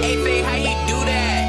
Hey, Faye, how you do that?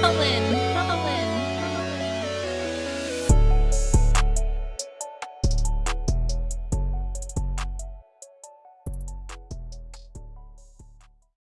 Colin,